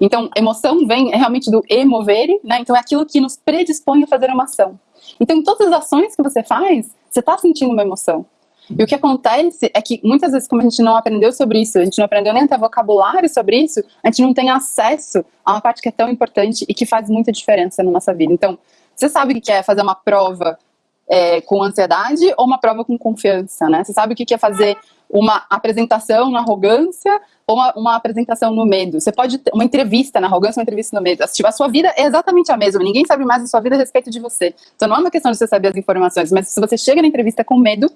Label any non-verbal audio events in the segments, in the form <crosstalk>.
Então, emoção vem realmente do emovere, né? Então, é aquilo que nos predispõe a fazer uma ação. Então, em todas as ações que você faz, você está sentindo uma emoção. E o que acontece é que muitas vezes, como a gente não aprendeu sobre isso, a gente não aprendeu nem até vocabulário sobre isso, a gente não tem acesso a uma parte que é tão importante e que faz muita diferença na nossa vida. Então, você sabe o que é fazer uma prova é, com ansiedade ou uma prova com confiança, né? Você sabe o que é fazer uma apresentação na arrogância ou uma, uma, apresentação no medo. Você pode ter uma entrevista na arrogância, uma entrevista no medo. A sua vida é exatamente a mesma. Ninguém sabe mais da sua vida a respeito de você. Então não é uma questão de você saber as informações, mas se você chega na entrevista com medo,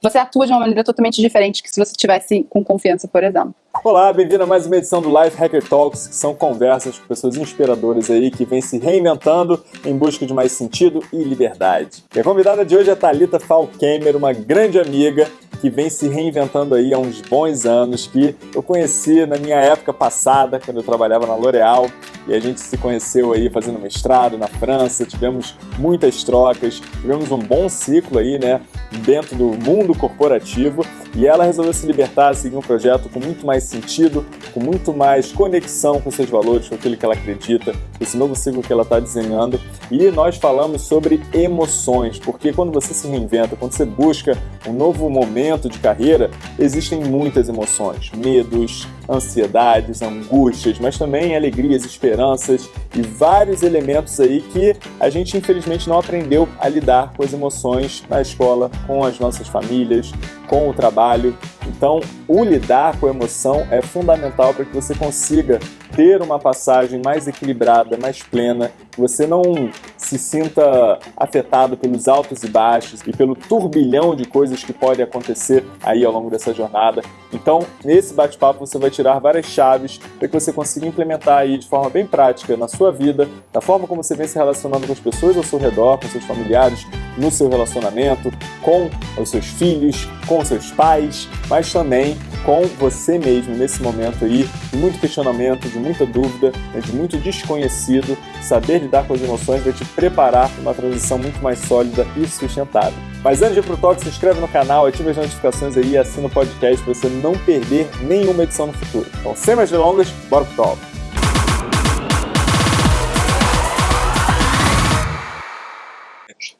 você atua de uma maneira totalmente diferente que se você tivesse com confiança, por exemplo. Olá, bem-vindo a mais uma edição do Life Hacker Talks, que são conversas com pessoas inspiradoras aí que vêm se reinventando em busca de mais sentido e liberdade. E a convidada de hoje é Thalita Falkemer, uma grande amiga que vem se reinventando aí há uns bons anos, que eu conheci na minha época passada, quando eu trabalhava na L'Oréal, e a gente se conheceu aí fazendo mestrado na França, tivemos muitas trocas, tivemos um bom ciclo aí, né, dentro do mundo corporativo, e ela resolveu se libertar, seguir um projeto com muito mais sentido, com muito mais conexão com seus valores, com aquilo que ela acredita, esse novo ciclo que ela está desenhando. E nós falamos sobre emoções, porque quando você se reinventa, quando você busca um novo momento de carreira, existem muitas emoções, medos, ansiedades, angústias, mas também alegrias, esperanças e vários elementos aí que a gente infelizmente não aprendeu a lidar com as emoções na escola, com as nossas famílias, com o trabalho. Então, o lidar com a emoção é fundamental para que você consiga ter uma passagem mais equilibrada, mais plena, que você não se sinta afetado pelos altos e baixos e pelo turbilhão de coisas que podem acontecer aí ao longo dessa jornada. Então, nesse bate-papo você vai tirar várias chaves para que você consiga implementar aí de forma bem prática na sua vida, da forma como você vem se relacionando com as pessoas ao seu redor, com seus familiares, no seu relacionamento, com os seus filhos, com seus pais, mas também com você mesmo nesse momento aí de muito questionamento, de muita dúvida, né, de muito desconhecido. Saber lidar com as emoções vai te preparar para uma transição muito mais sólida e sustentável. Mas antes de ir pro talk, se inscreve no canal, ative as notificações aí e assina o podcast para você não perder nenhuma edição no futuro. Então, sem mais delongas, bora pro talk!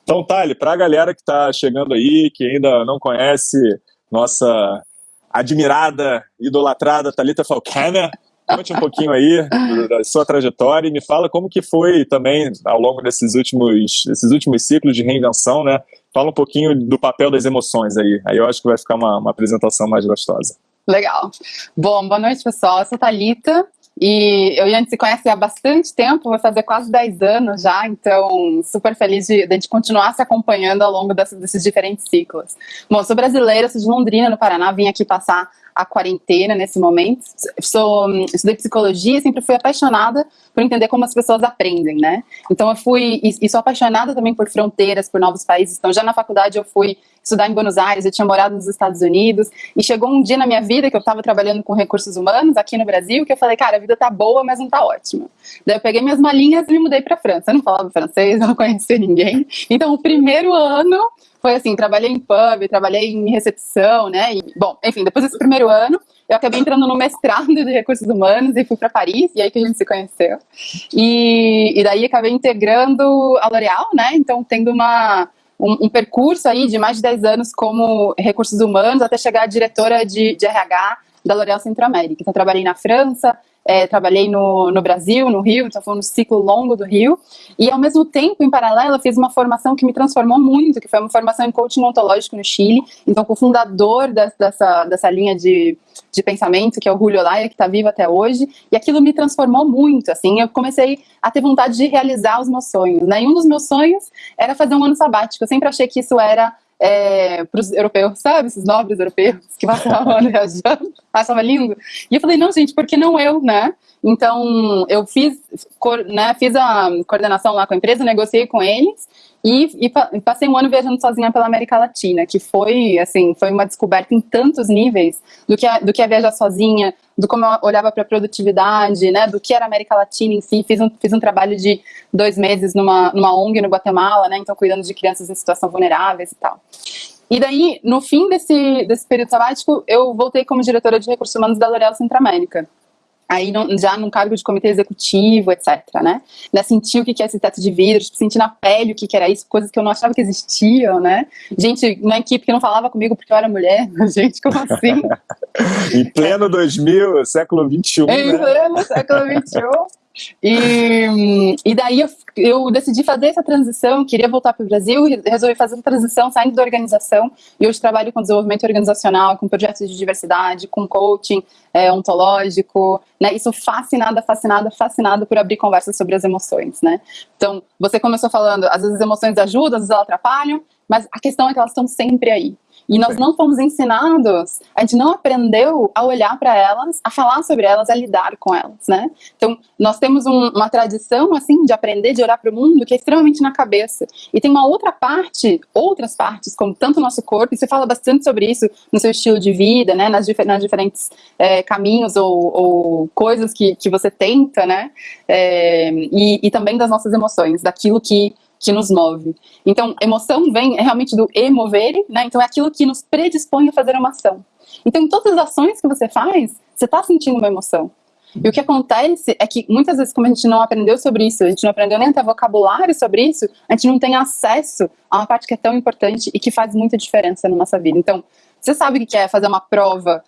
Então, Thali, para a galera que está chegando aí, que ainda não conhece nossa admirada, idolatrada Thalita Falcana, conte um pouquinho aí da sua trajetória e me fala como que foi também ao longo desses últimos, desses últimos ciclos de reinvenção, né? Fala um pouquinho do papel das emoções aí. Aí eu acho que vai ficar uma, uma apresentação mais gostosa. Legal. Bom, boa noite, pessoal. Eu sou Thalita, e eu e a gente se conhece há bastante tempo, vai fazer quase 10 anos já, então super feliz de, de a gente continuar se acompanhando ao longo desses, desses diferentes ciclos. Bom, sou brasileira, sou de Londrina, no Paraná, vim aqui passar a quarentena nesse momento. Sou, estudei psicologia sempre fui apaixonada por entender como as pessoas aprendem, né? Então eu fui, e, e sou apaixonada também por fronteiras, por novos países. Então já na faculdade eu fui estudar em Buenos Aires, eu tinha morado nos Estados Unidos, e chegou um dia na minha vida que eu estava trabalhando com recursos humanos aqui no Brasil, que eu falei, cara, a vida tá boa, mas não tá ótima. Daí eu peguei minhas malinhas e me mudei para França. Eu não falava francês, eu <laughs> não conhecia ninguém. Então o primeiro ano foi assim, trabalhei em pub, trabalhei em recepção, né? E, bom, enfim, depois desse primeiro ano, eu acabei entrando no mestrado de recursos humanos e fui para Paris, e aí que a gente se conheceu. E, e daí acabei integrando a L'Oréal, né? Então, tendo uma, um, um, percurso aí de mais de 10 anos como recursos humanos, até chegar a diretora de, de RH da L'Oréal Centro-América. Então, trabalhei na França, é, trabalhei no, no Brasil, no Rio, então foi um ciclo longo do Rio, e ao mesmo tempo, em paralelo, fiz uma formação que me transformou muito, que foi uma formação em coaching ontológico no Chile, então com o fundador dessa, dessa linha de, de pensamento, que é o Julio Laia, que está vivo até hoje, e aquilo me transformou muito, assim, eu comecei a ter vontade de realizar os meus sonhos, né, e um dos meus sonhos era fazer um ano sabático, eu sempre achei que isso era é, para os europeus, sabe? Esses nobres europeus que passavam ano viajando, lindo. E eu falei, não, gente, por que não eu, né? Então, eu fiz, né, fiz a coordenação lá com a empresa, negociei com eles, e, e, passei um ano viajando sozinha pela América Latina, que foi, assim, foi uma descoberta em tantos níveis do que é, do que é viajar sozinha, do como eu olhava para a produtividade, né, do que era a América Latina em si. Fiz um, fiz um trabalho de dois meses numa, numa ONG no Guatemala, né, então cuidando de crianças em situação vulneráveis e tal. E daí, no fim desse, desse período sabático, eu voltei como diretora de recursos humanos da L'Oréal Centro América. Aí já num cargo de comitê executivo, etc, né? né sentir o que é esse teto de vidro, tipo, sentir na pele o que era isso, coisas que eu não achava que existiam, né? Gente na equipe que não falava comigo porque eu era mulher, <laughs> gente, como assim? <laughs> em pleno 2000, século 21, Em né? pleno século 21. E, e daí eu, eu, decidi fazer essa transição, queria voltar para o Brasil e resolvi fazer essa transição saindo da organização. E hoje trabalho com desenvolvimento organizacional, com projetos de diversidade, com coaching é, ontológico, né? Isso fascinada, fascinada, fascinada por abrir conversas sobre as emoções, né? Então, você começou falando, às vezes as emoções ajudam, às vezes elas atrapalham, mas a questão é que elas estão sempre aí. E nós não fomos ensinados, a gente não aprendeu a olhar para elas, a falar sobre elas, a lidar com elas, né? Então, nós temos um, uma tradição, assim, de aprender, de olhar para o mundo, que é extremamente na cabeça. E tem uma outra parte, outras partes, como tanto o nosso corpo, e você fala bastante sobre isso no seu estilo de vida, né? Nas, nas diferentes é, caminhos ou, ou, coisas que, que você tenta, né? É, e, e também das nossas emoções, daquilo que que nos move. Então, emoção vem realmente do emover, né? Então, é aquilo que nos predispõe a fazer uma ação. Então, em todas as ações que você faz, você está sentindo uma emoção. E o que acontece é que muitas vezes, como a gente não aprendeu sobre isso, a gente não aprendeu nem até vocabulário sobre isso, a gente não tem acesso a uma parte que é tão importante e que faz muita diferença na nossa vida. Então, você sabe o que é fazer uma prova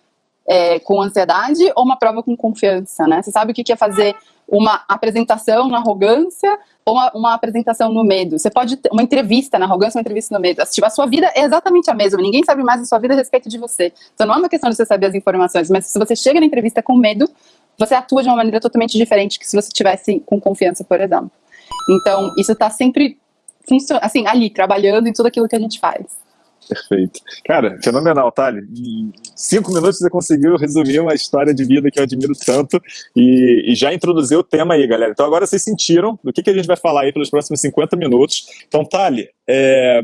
é, com ansiedade ou uma prova com confiança, né? Você sabe o que é fazer uma apresentação na arrogância ou uma, uma, apresentação no medo. Você pode ter uma entrevista na arrogância, uma entrevista no medo. A sua vida é exatamente a mesma. Ninguém sabe mais da sua vida a respeito de você. Então não é uma questão de você saber as informações, mas se você chega na entrevista com medo, você atua de uma maneira totalmente diferente que se você tivesse com confiança, por exemplo. Então, isso está sempre assim, ali, trabalhando em tudo aquilo que a gente faz. Perfeito. Cara, fenomenal, Thali. Em cinco minutos você conseguiu resumir uma história de vida que eu admiro tanto e, e, já introduziu o tema aí, galera. Então agora vocês sentiram do que, que a gente vai falar aí pelos próximos 50 minutos. Então, Thali, é,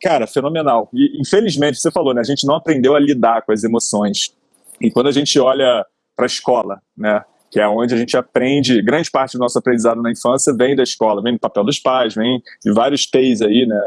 cara, fenomenal. E infelizmente, você falou, né? A gente não aprendeu a lidar com as emoções. E quando a gente olha para a escola, né? que é onde a gente aprende, grande parte do nosso aprendizado na infância vem da escola, vem do papel dos pais, vem de vários T's aí, né,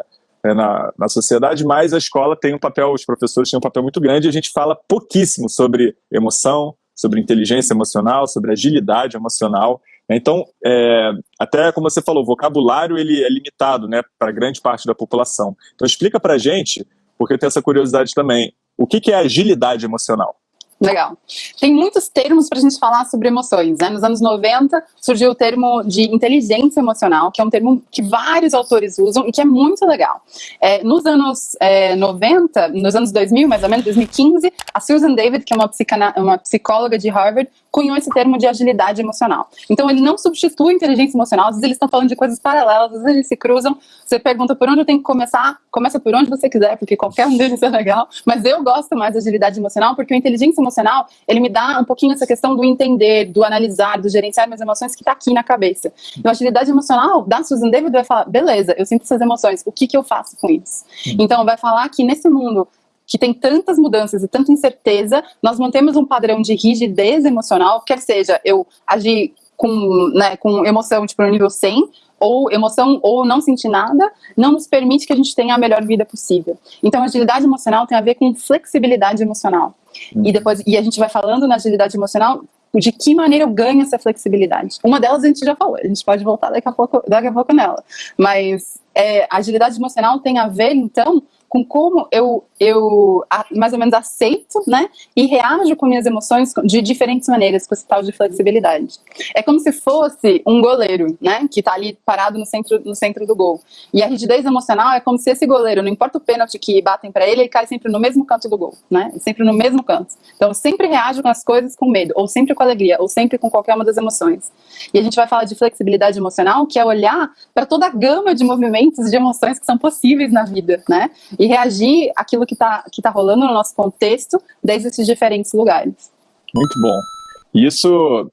né, na, na sociedade, mas a escola tem um papel, os professores têm um papel muito grande e a gente fala pouquíssimo sobre emoção, sobre inteligência emocional, sobre agilidade emocional. Então, é, até como você falou, o vocabulário ele é limitado né, para grande parte da população. Então, explica para a gente, porque eu tenho essa curiosidade também, o que, que é agilidade emocional? Legal. Tem muitos termos para a gente falar sobre emoções. Né? Nos anos 90 surgiu o termo de inteligência emocional, que é um termo que vários autores usam e que é muito legal. É, nos anos é, 90, nos anos 2000, mais ou menos, 2015, a Susan David, que é uma, uma psicóloga de Harvard, cunhou esse termo de agilidade emocional. Então ele não substitui a inteligência emocional, às vezes eles estão falando de coisas paralelas, às vezes eles se cruzam, você pergunta por onde eu tenho que começar, começa por onde você quiser, porque qualquer um deles é legal, mas eu gosto mais da agilidade emocional, porque a inteligência emocional, ele me dá um pouquinho essa questão do entender, do analisar, do gerenciar minhas emoções que está aqui na cabeça. Então a agilidade emocional da Susan David vai falar, beleza, eu sinto essas emoções, o que, que eu faço com isso? Então vai falar que nesse mundo que tem tantas mudanças e tanta incerteza, nós mantemos um padrão de rigidez emocional, quer seja eu agir com, né, com emoção tipo, no nível 100, ou emoção ou não sentir nada, não nos permite que a gente tenha a melhor vida possível. Então, agilidade emocional tem a ver com flexibilidade emocional. Uhum. E depois, e a gente vai falando na agilidade emocional de que maneira eu ganho essa flexibilidade. Uma delas a gente já falou, a gente pode voltar daqui a pouco, daqui a pouco nela. Mas é, agilidade emocional tem a ver, então, com como eu, eu mais ou menos aceito, né, e reajo com minhas emoções de diferentes maneiras, com esse tal de flexibilidade. É como se fosse um goleiro, né, que está ali parado no centro, no centro do gol. E a rigidez emocional é como se esse goleiro, não importa o pênalti que batem para ele, ele cai sempre no mesmo canto do gol, né, sempre no mesmo canto. Então, eu sempre reajo com as coisas com medo, ou sempre com alegria, ou sempre com qualquer uma das emoções. E a gente vai falar de flexibilidade emocional, que é olhar para toda a gama de movimentos, de emoções que são possíveis na vida, né, e reagir àquilo que está que tá rolando no nosso contexto desde esses diferentes lugares. Muito bom. Isso,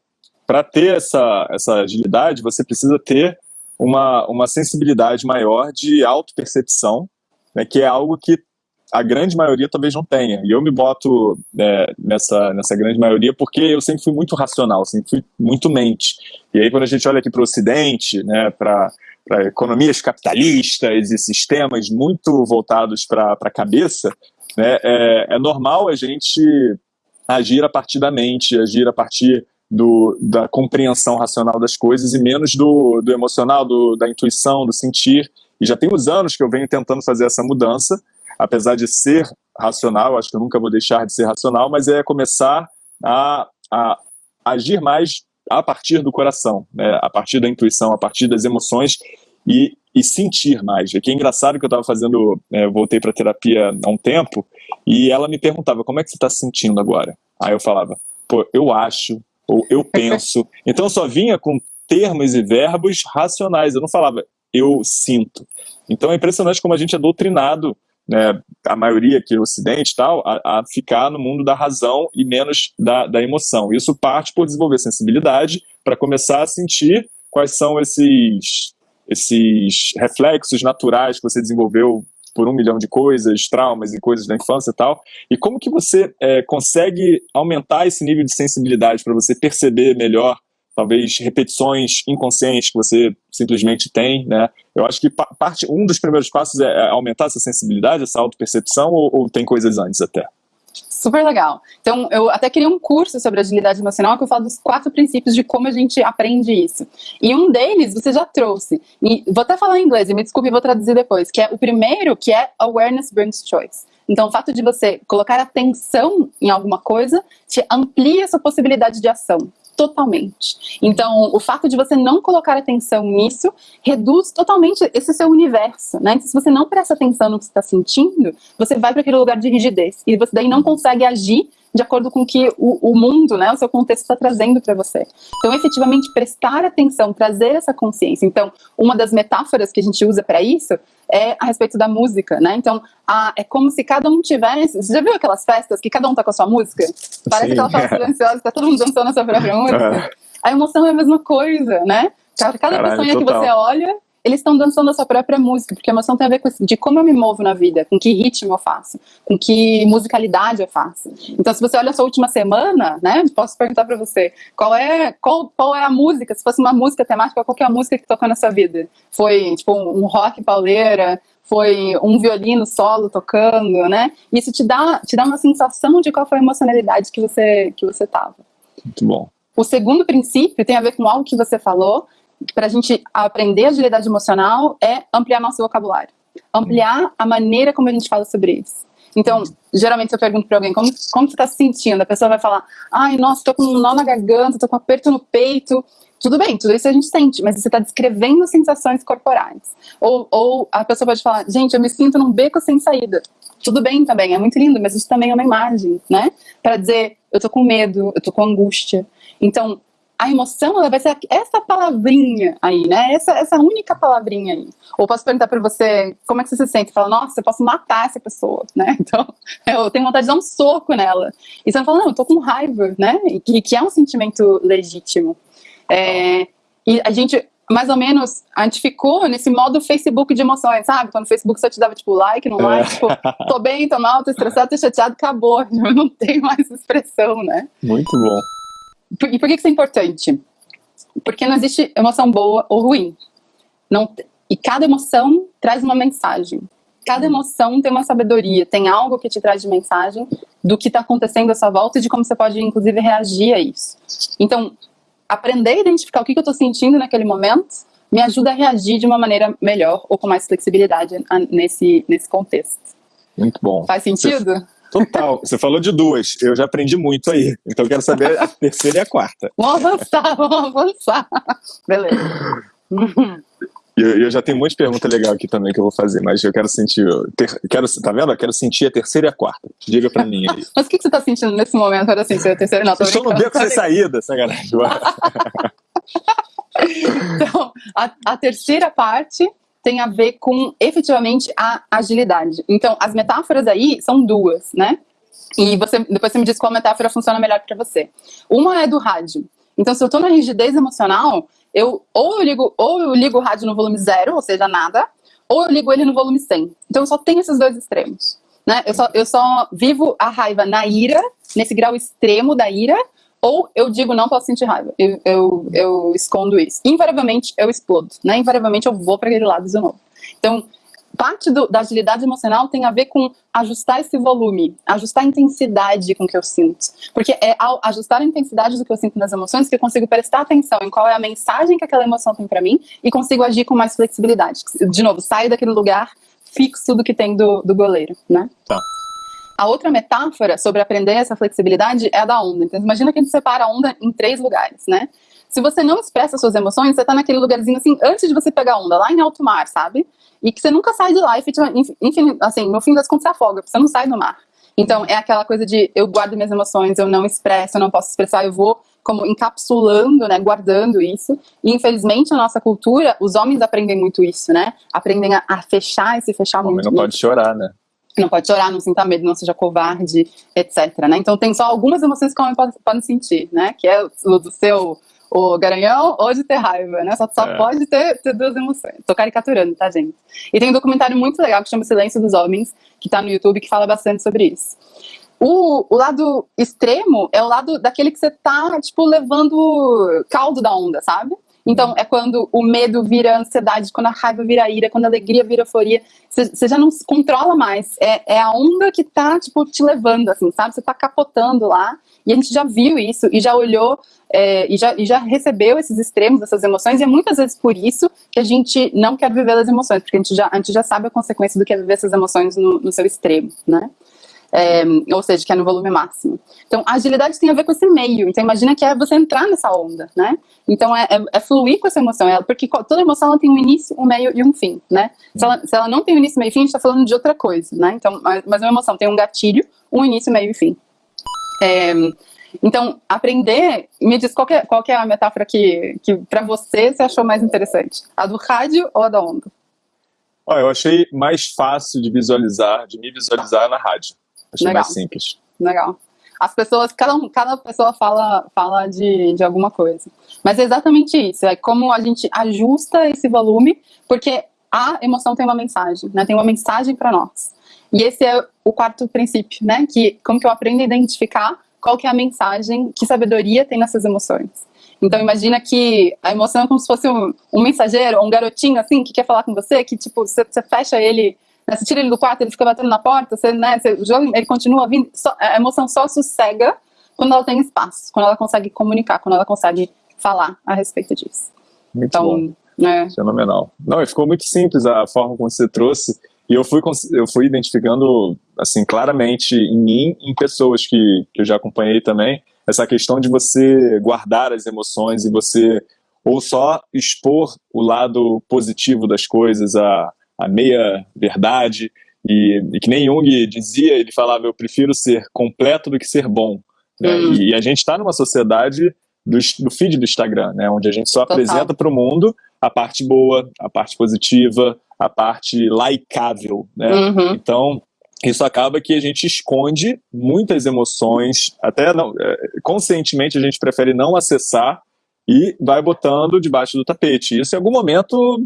para ter essa, essa agilidade, você precisa ter uma, uma sensibilidade maior de autopercepção, né, que é algo que a grande maioria talvez não tenha. E eu me boto é, nessa, nessa grande maioria porque eu sempre fui muito racional, sempre fui muito mente. E aí quando a gente olha aqui para o Ocidente, né, para para economias capitalistas e sistemas muito voltados para a cabeça, né, é, é normal a gente agir a partir da mente, agir a partir do, da compreensão racional das coisas e menos do, do emocional, do, da intuição, do sentir. E já tem uns anos que eu venho tentando fazer essa mudança, apesar de ser racional, acho que eu nunca vou deixar de ser racional, mas é começar a, a agir mais a partir do coração, né? a partir da intuição, a partir das emoções e, e sentir mais. É que é engraçado que eu estava fazendo, é, voltei para terapia há um tempo, e ela me perguntava, como é que você está se sentindo agora? Aí eu falava, pô, eu acho, ou eu <laughs> penso. Então eu só vinha com termos e verbos racionais, eu não falava eu sinto. Então é impressionante como a gente é doutrinado, né, a maioria aqui no Ocidente tal, a, a ficar no mundo da razão e menos da, da emoção. Isso parte por desenvolver sensibilidade para começar a sentir quais são esses, esses reflexos naturais que você desenvolveu por um milhão de coisas, traumas e coisas da infância e tal. E como que você é, consegue aumentar esse nível de sensibilidade para você perceber melhor, talvez repetições inconscientes que você simplesmente tem, né? Eu acho que parte, um dos primeiros passos é, é aumentar essa sensibilidade, essa autopercepção, ou, ou tem coisas antes até? Super legal. Então, eu até queria um curso sobre agilidade emocional que eu falo dos quatro princípios de como a gente aprende isso. E um deles você já trouxe. E vou até falar em inglês, e me desculpe, vou traduzir depois. Que é o primeiro, que é Awareness Brings Choice. Então, o fato de você colocar atenção em alguma coisa te amplia essa possibilidade de ação totalmente. Então, o fato de você não colocar atenção nisso reduz totalmente esse seu universo, né? Então, se você não presta atenção no que você está sentindo, você vai para aquele lugar de rigidez e você daí não consegue agir de acordo com o que o, o mundo, né, o seu contexto está trazendo para você. Então, efetivamente, prestar atenção, trazer essa consciência. Então, uma das metáforas que a gente usa para isso é a respeito da música, né? Então, a, é como se cada um tivesse. Você já viu aquelas festas que cada um tá com a sua música? Parece Sim. aquela festa silenciosa, tá todo mundo dançando a sua própria <laughs> música. A emoção é a mesma coisa, né? Cada Caralho, pessoa que você olha, eles estão dançando a sua própria música, porque a emoção tem a ver com isso, de como eu me movo na vida, com que ritmo eu faço, com que musicalidade eu faço. Então, se você olha a sua última semana, né, posso perguntar para você, qual é, qual, qual é a música, se fosse uma música temática, qual é a música que tocou na sua vida? Foi, tipo, um rock pauleira, foi um violino solo tocando, né? Isso te dá, te dá uma sensação de qual foi a emocionalidade que você, que você tava. Muito bom. O segundo princípio tem a ver com algo que você falou, para a gente aprender agilidade emocional é ampliar nosso vocabulário. Ampliar a maneira como a gente fala sobre isso. Então, geralmente eu pergunto para alguém, como, como você está se sentindo? A pessoa vai falar, ai, nossa, estou com um nó na garganta, estou com um aperto no peito. Tudo bem, tudo isso a gente sente, mas você está descrevendo sensações corporais. Ou, ou a pessoa pode falar, gente, eu me sinto num beco sem saída. Tudo bem também, é muito lindo, mas isso também é uma imagem, né? Para dizer, eu estou com medo, eu estou com angústia. Então, a emoção ela vai ser essa palavrinha aí, né? Essa, essa única palavrinha aí. Ou posso perguntar para você como é que você se sente? Fala, nossa, eu posso matar essa pessoa, <laughs> né? Então, <laughs> eu tenho vontade de dar um soco nela. E você fala, não, eu tô com raiva, né? E que, que é um sentimento legítimo. É, e a gente, mais ou menos, a gente ficou nesse modo Facebook de emoções, sabe? Quando o Facebook só te dava, tipo, like, não like, é. tipo, tô bem, tô mal, tô estressado, tô chateado, acabou. <laughs> Eu não tenho mais expressão, né? Muito bom. E por que isso é importante? Porque não existe emoção boa ou ruim. Não, e cada emoção traz uma mensagem. Cada emoção tem uma sabedoria, tem algo que te traz de mensagem do que está acontecendo à sua volta e de como você pode, inclusive, reagir a isso. Então, aprender a identificar o que, que eu estou sentindo naquele momento me ajuda a reagir de uma maneira melhor ou com mais flexibilidade nesse, nesse contexto. Muito bom. Faz sentido? Total. Você falou de duas. Eu já aprendi muito aí. Então eu quero saber a terceira e a quarta. Vamos avançar, vamos avançar. Beleza. Eu, eu já tenho muitas perguntas legais aqui também que eu vou fazer, mas eu quero sentir. Ter, quero, tá vendo? Eu quero sentir a terceira e a quarta. Diga pra mim aí. mas o que, que você tá sentindo nesse momento para sentir a terceira? Não, tô Estou no beco sem saída, sacanagem. <laughs> então, a, a terceira parte tem a ver com efetivamente a agilidade. Então, as metáforas aí são duas, né? E você, depois você me diz qual metáfora funciona melhor para você. Uma é do rádio. Então, se eu estou na rigidez emocional, eu ou eu ligo ou eu ligo o rádio no volume zero, ou seja, nada, ou eu ligo ele no volume 100. Então, eu só tenho esses dois extremos. Né? Eu, só, eu só vivo a raiva na ira, nesse grau extremo da ira, ou eu digo, não posso sentir raiva. Eu, eu, eu escondo isso. Invariavelmente, eu explodo. Né? Invariavelmente, eu vou para aquele lado de novo. Então, parte do, da agilidade emocional tem a ver com ajustar esse volume, ajustar a intensidade com que eu sinto. Porque é ao ajustar a intensidade do que eu sinto nas emoções que eu consigo prestar atenção em qual é a mensagem que aquela emoção tem para mim e consigo agir com mais flexibilidade. De novo, saio daquele lugar fixo do que tem do, do goleiro, né? Tá. A outra metáfora sobre aprender essa flexibilidade é a da onda. Então, imagina que a gente separa a onda em três lugares, né? Se você não expressa suas emoções, você tá naquele lugarzinho assim, antes de você pegar a onda, lá em alto mar, sabe? E que você nunca sai de lá e, enfim, assim, no fim das contas você afoga, você não sai do mar. Então, é aquela coisa de eu guardo minhas emoções, eu não expresso, eu não posso expressar, eu vou como encapsulando, né, guardando isso. E infelizmente na nossa cultura, os homens aprendem muito isso, né? Aprendem a, a fechar e se fechar o muito. não pode chorar, né? Não pode chorar, não sinta medo, não seja covarde, etc. Né? Então tem só algumas emoções que o homem pode, pode sentir, né? Que é o do seu o garanhão ou de ter raiva, né? Só, só é. pode ter, ter, duas emoções. Tô caricaturando, tá, gente? E tem um documentário muito legal que chama Silêncio dos Homens, que tá no YouTube, que fala bastante sobre isso. O, o lado extremo é o lado daquele que você tá, tipo, levando caldo da onda, sabe? Então, é quando o medo vira ansiedade, quando a raiva vira ira, quando a alegria vira euforia. Você já não se controla mais. É, é, a onda que tá, tipo, te levando, assim, sabe? Você tá capotando lá. E a gente já viu isso e já olhou é, e, já, e já recebeu esses extremos, essas emoções. E é muitas vezes por isso que a gente não quer viver as emoções, porque a gente já, a gente já sabe a consequência do que é viver essas emoções no, no seu extremo, né? É, ou seja, que é no volume máximo. Então, a agilidade tem a ver com esse meio. Então, imagina que é você entrar nessa onda, né? Então, é, é, é fluir com essa emoção, é, porque toda emoção ela tem um início, um meio e um fim, né? Se ela, se ela não tem um início, meio e fim, a gente está falando de outra coisa, né? Então, mas, mas uma emoção tem um gatilho, um início, meio e fim. É, então, aprender, me diz qual, é, qual é a metáfora que, que para você você achou mais interessante? A do rádio ou a da onda? Oh, eu achei mais fácil de visualizar, de me visualizar na rádio. Achei Legal. mais simples. Legal. As pessoas, cada, cada pessoa fala, fala de, de alguma coisa. Mas é exatamente isso, é como a gente ajusta esse volume, porque a emoção tem uma mensagem, né? Tem uma mensagem para nós. E esse é o quarto princípio, né? Que como que eu aprendo a identificar qual que é a mensagem, que sabedoria tem nessas emoções. Então imagina que a emoção é como se fosse um, um mensageiro, um garotinho assim, que quer falar com você, que tipo, você, você fecha ele né? Você tira ele do quarto, ele fica batendo na porta, você, né, você joga, ele continua vindo. Só, a emoção só sossega quando ela tem espaço, quando ela consegue comunicar, quando ela consegue falar a respeito disso. Muito então, bom. É. Fenomenal. Não, ficou muito simples a forma como você trouxe. E eu fui, eu fui identificando, assim, claramente em mim, em pessoas que, que eu já acompanhei também, essa questão de você guardar as emoções e você ou só expor o lado positivo das coisas, a, a meia verdade, e, e, que nem Jung dizia, ele falava, eu prefiro ser completo do que ser bom. Né? Hum. E, e, a gente está numa sociedade do, do, feed do Instagram, né? onde a gente só Total. apresenta para o mundo a parte boa, a parte positiva, a parte likeável. Né? Uhum. Então, isso acaba que a gente esconde muitas emoções, até não, é, conscientemente a gente prefere não acessar e vai botando debaixo do tapete. Isso em algum momento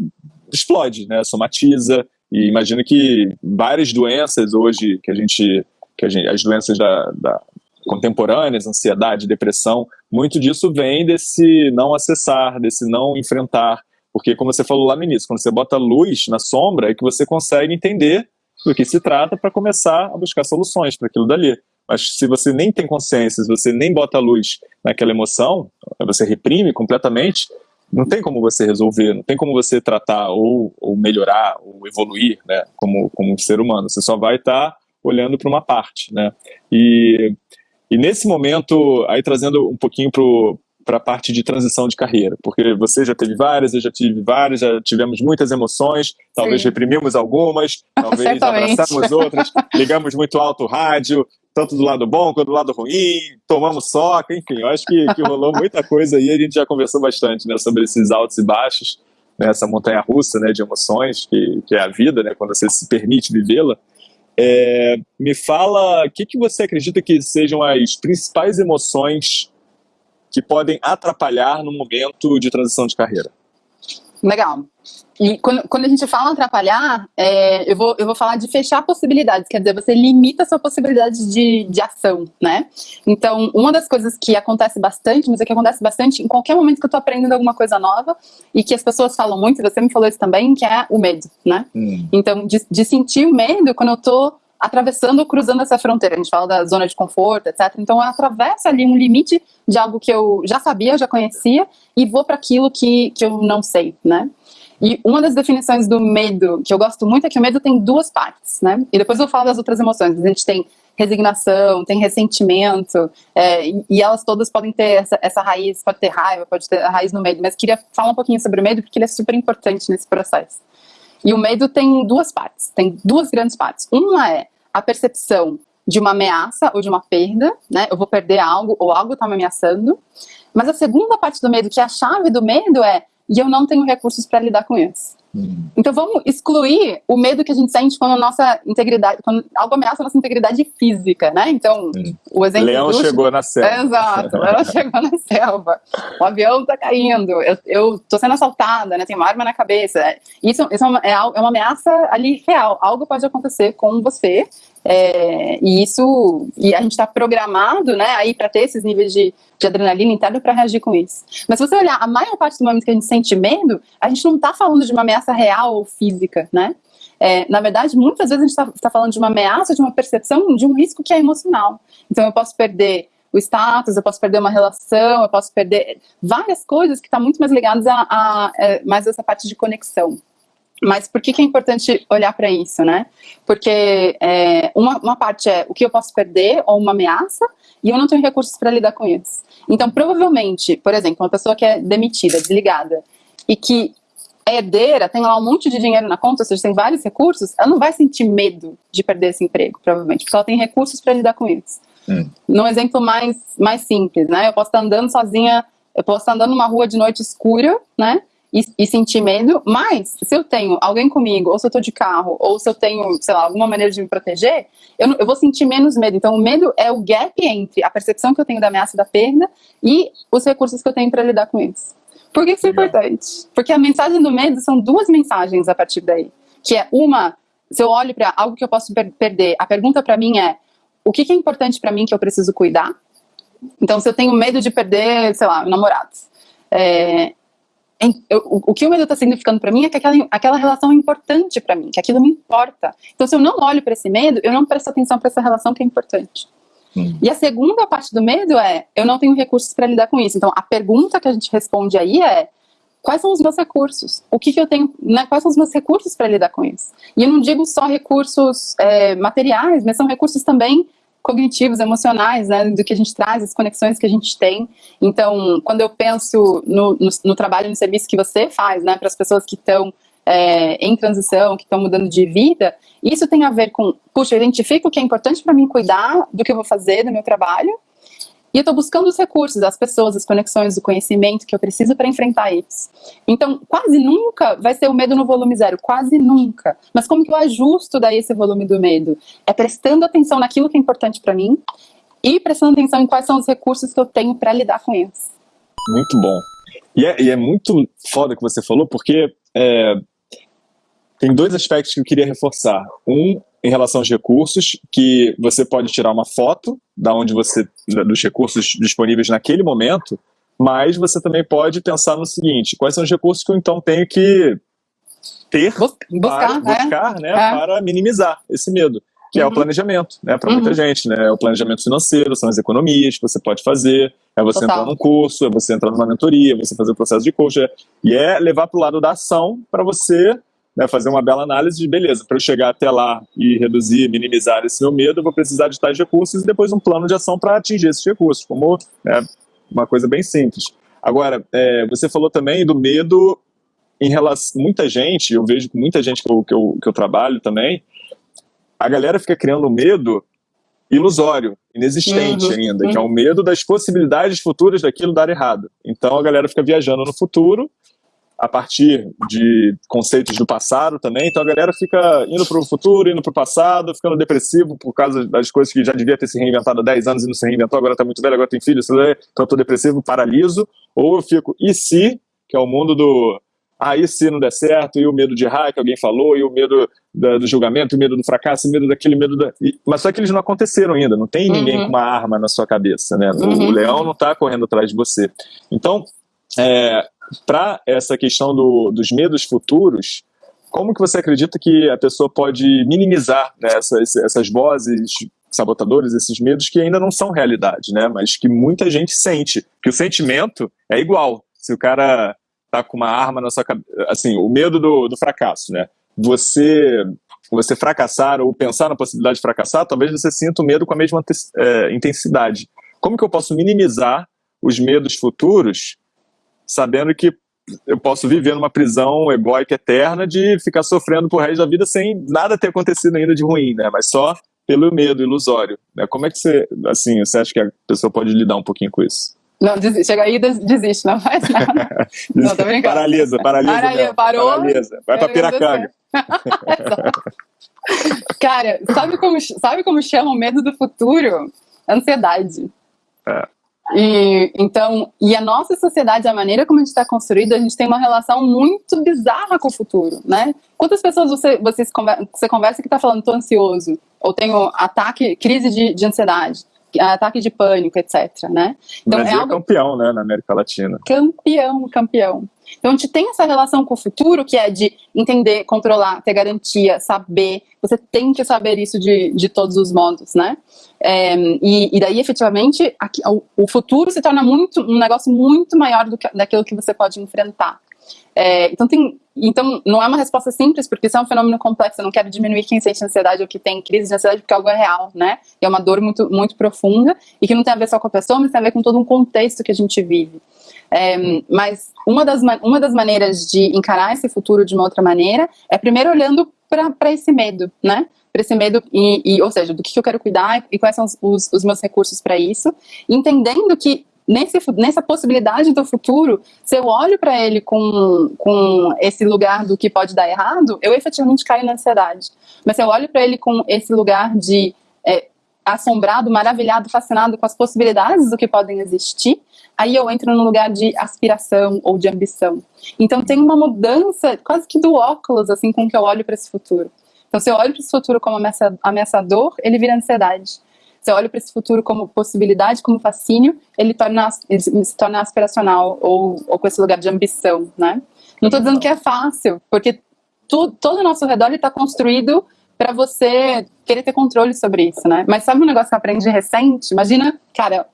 explode, né? Somatiza. E imagino que várias doenças hoje que a gente, que a gente as doenças da, da contemporâneas, ansiedade, depressão, muito disso vem desse não acessar, desse não enfrentar. Porque, como você falou lá no início, quando você bota luz na sombra, é que você consegue entender do que se trata para começar a buscar soluções para aquilo dali. Mas se você nem tem consciência, se você nem bota luz naquela emoção, você reprime completamente, não tem como você resolver, não tem como você tratar ou, ou melhorar ou evoluir, né, como, como ser humano. Você só vai estar tá olhando para uma parte, né. E, e nesse momento, aí trazendo um pouquinho para a parte de transição de carreira, porque você já teve várias, eu já tive várias, já tivemos muitas emoções, talvez Sim. reprimimos algumas, talvez <laughs> abraçamos outras, ligamos muito alto o rádio, tanto do lado bom quanto do lado ruim, tomamos soca, enfim, eu acho que, que rolou muita coisa aí, a gente já conversou bastante né, sobre esses altos e baixos, né, essa montanha russa né, de emoções, que, que é a vida, né, quando você se permite vivê-la. É, me fala, o que, que você acredita que sejam as principais emoções que podem atrapalhar no momento de transição de carreira? Legal. E quando, quando a gente fala atrapalhar, é, eu, vou, eu vou falar de fechar possibilidades, quer dizer, você limita a sua possibilidade de, de ação, né? Então, uma das coisas que acontece bastante, mas é que acontece bastante em qualquer momento que eu tô aprendendo alguma coisa nova e que as pessoas falam muito, e você me falou isso também, que é o medo, né? Hum. Então, de, de sentir o medo quando eu tô atravessando ou cruzando essa fronteira. A gente fala da zona de conforto, etc. Então, eu atravesso ali um limite de algo que eu já sabia, já conhecia, e vou para aquilo que, que eu não sei, né? E uma das definições do medo que eu gosto muito é que o medo tem duas partes, né? E depois eu falo das outras emoções. A gente tem resignação, tem ressentimento, é, e elas todas podem ter essa, essa, raiz, pode ter raiva, pode ter a raiz no medo, mas queria falar um pouquinho sobre o medo porque ele é super importante nesse processo. E o medo tem duas partes, tem duas grandes partes. Uma é a percepção de uma ameaça ou de uma perda, né? Eu vou perder algo ou algo está me ameaçando. Mas a segunda parte do medo, que é a chave do medo, é e eu não tenho recursos para lidar com isso. Então vamos excluir o medo que a gente sente quando a nossa integridade, quando algo ameaça a nossa integridade física, né? Então, o exemplo Leão do... chegou na selva. Exato, Leão <laughs> chegou na selva. O avião tá caindo, eu, eu tô sendo assaltada, né? Tem uma arma na cabeça. Isso, isso é, uma, é, é uma ameaça ali real. Algo pode acontecer com você é, e isso, e a gente está programado, né, aí para ter esses níveis de, de adrenalina interna para reagir com isso. Mas se você olhar, a maior parte do momento que a gente sente medo, a gente não está falando de uma ameaça real ou física, né? É, na verdade, muitas vezes a gente está tá falando de uma ameaça, de uma percepção, de um risco que é emocional. Então eu posso perder o status, eu posso perder uma relação, eu posso perder várias coisas que estão tá muito mais ligadas a, a, a é, mais essa parte de conexão. Mas por que, que é importante olhar para isso, né? Porque é, uma, uma parte é o que eu posso perder ou uma ameaça e eu não tenho recursos para lidar com isso. Então, provavelmente, por exemplo, uma pessoa que é demitida, desligada, e que é herdeira, tem lá um monte de dinheiro na conta, ou seja, tem vários recursos, ela não vai sentir medo de perder esse emprego, provavelmente, porque ela tem recursos para lidar com isso. Hum. Num exemplo mais, mais simples, né? Eu posso estar andando sozinha, eu posso estar andando numa rua de noite escura, né? E, e, sentir medo, mas se eu tenho alguém comigo, ou se eu tô de carro, ou se eu tenho, sei lá, alguma maneira de me proteger, eu, eu vou sentir menos medo. Então, o medo é o gap entre a percepção que eu tenho da ameaça da perda e os recursos que eu tenho para lidar com isso. Por que isso é importante? Porque a mensagem do medo são duas mensagens a partir daí. Que é uma, se eu olho para algo que eu posso per perder, a pergunta para mim é, o que, que é importante para mim que eu preciso cuidar? Então, se eu tenho medo de perder, sei lá, namorados, é, o, o que o medo está significando para mim é que aquela, aquela relação é importante para mim, que aquilo me importa. Então, se eu não olho para esse medo, eu não presto atenção para essa relação que é importante. Hum. E a segunda parte do medo é, eu não tenho recursos para lidar com isso. Então, a pergunta que a gente responde aí é, quais são os meus recursos? O que, que eu tenho, né, quais são os meus recursos para lidar com isso? E eu não digo só recursos é, materiais, mas são recursos também cognitivos, emocionais, né, do que a gente traz, as conexões que a gente tem. Então, quando eu penso no, no, no trabalho, no serviço que você faz, né, para as pessoas que estão é, em transição, que estão mudando de vida, isso tem a ver com, puxa, eu identifico o que é importante para mim cuidar do que eu vou fazer do meu trabalho, e eu estou buscando os recursos, as pessoas, as conexões, o conhecimento que eu preciso para enfrentar isso. Então, quase nunca vai ser o medo no volume zero, quase nunca. Mas como que eu ajusto daí esse volume do medo? É prestando atenção naquilo que é importante para mim e prestando atenção em quais são os recursos que eu tenho para lidar com isso. Muito bom. E é, e é muito foda que você falou, porque é, tem dois aspectos que eu queria reforçar. Um em relação aos recursos, que você pode tirar uma foto da onde você dos recursos disponíveis naquele momento, mas você também pode pensar no seguinte: quais são os recursos que eu então tenho que ter buscar, para, buscar, né, é. para minimizar esse medo, que uhum. é o uhum. planejamento, né, para uhum. muita gente, né, é o planejamento financeiro, são as economias que você pode fazer, é você Total. entrar num curso, é você entrar numa mentoria, é você fazer o processo de coach, é, e é levar para o lado da ação para você né, fazer uma bela análise de, beleza, para eu chegar até lá e reduzir, minimizar esse meu medo, eu vou precisar de tais recursos e depois um plano de ação para atingir esses recursos, como né, uma coisa bem simples. Agora, é, você falou também do medo em relação... Muita gente, eu vejo com muita gente que eu, que eu, que eu trabalho também, a galera fica criando medo ilusório, inexistente uhum. ainda, que é o medo das possibilidades futuras daquilo dar errado. Então a galera fica viajando no futuro a partir de conceitos do passado também, então a galera fica indo para o futuro, indo para o passado, ficando depressivo por causa das coisas que já devia ter se reinventado há 10 anos e não se reinventou, agora está muito velho, agora tem filho, então eu estou depressivo, paraliso, ou eu fico, e se, que é o mundo do aí se não der certo, e o medo de errar que alguém falou, e o medo da, do julgamento, o medo do fracasso, o medo daquele medo da... E, mas só que eles não aconteceram ainda, não tem ninguém uhum. com uma arma na sua cabeça, né? Uhum. O leão não está correndo atrás de você. Então, é, para essa questão do, dos medos futuros, como que você acredita que a pessoa pode minimizar né, essas, essas vozes sabotadores, esses medos que ainda não são realidade, né? Mas que muita gente sente, que o sentimento é igual. Se o cara tá com uma arma na sua cabeça, assim, o medo do, do fracasso, né? Você você fracassar ou pensar na possibilidade de fracassar, talvez você sinta o medo com a mesma é, intensidade. Como que eu posso minimizar os medos futuros, sabendo que eu posso viver numa prisão egóica eterna de ficar sofrendo por resto da vida sem nada ter acontecido ainda de ruim, né? Mas só pelo medo ilusório. Né? Como é que você, assim, você acha que a pessoa pode lidar um pouquinho com isso? Não, desiste, chega aí desiste, não faz nada. <laughs> não, tô brincando. Paralisa, paralisa. Paralisa, parou. Paralisa. Vai pra Piracanga. <laughs> Cara, sabe como, sabe como chama o medo do futuro? Ansiedade. É. E, então, e a nossa sociedade, a maneira como a gente está construído, a gente tem uma relação muito bizarra com o futuro, né? Quantas pessoas você, você, conversa, você conversa que está falando, tô ansioso, ou tenho ataque, crise de, de ansiedade, ataque de pânico, etc, né? Então, é, é algo... campeão, né, na América Latina. Campeão, campeão. Então, a gente tem essa relação com o futuro, que é de entender, controlar, ter garantia, saber. Você tem que saber isso de, de todos os modos, né? É, e, e, daí, efetivamente, aqui, o, futuro se torna muito um negócio muito maior do que daquilo que você pode enfrentar. É, então, tem, então, não é uma resposta simples, porque isso é um fenômeno complexo. Eu não quero diminuir quem sente ansiedade ou que tem crise de ansiedade, porque algo é real, né? É uma dor muito, muito profunda e que não tem a ver só com a pessoa, mas tem a ver com todo um contexto que a gente vive. É, mas uma das, uma das maneiras de encarar esse futuro de uma outra maneira é primeiro olhando para esse medo, né? Para esse medo, e, e, ou seja, do que, eu quero cuidar e quais são os, os meus recursos para isso, entendendo que nesse, nessa possibilidade do futuro, se eu olho para ele com, com esse lugar do que pode dar errado, eu efetivamente caio na ansiedade. Mas se eu olho para ele com esse lugar de é, assombrado, maravilhado, fascinado com as possibilidades do que podem existir, aí eu entro no lugar de aspiração ou de ambição. Então tem uma mudança quase que do óculos, assim, com que eu olho para esse futuro. Então se eu olho para esse futuro como ameaçador, ele vira ansiedade. Se eu olho para esse futuro como possibilidade, como fascínio, ele, torna, ele se torna aspiracional ou, ou com esse lugar de ambição, né? Não estou dizendo que é fácil, porque tu, todo o nosso redor está construído para você querer ter controle sobre isso, né? Mas sabe um negócio que eu aprendi recente? Imagina, cara,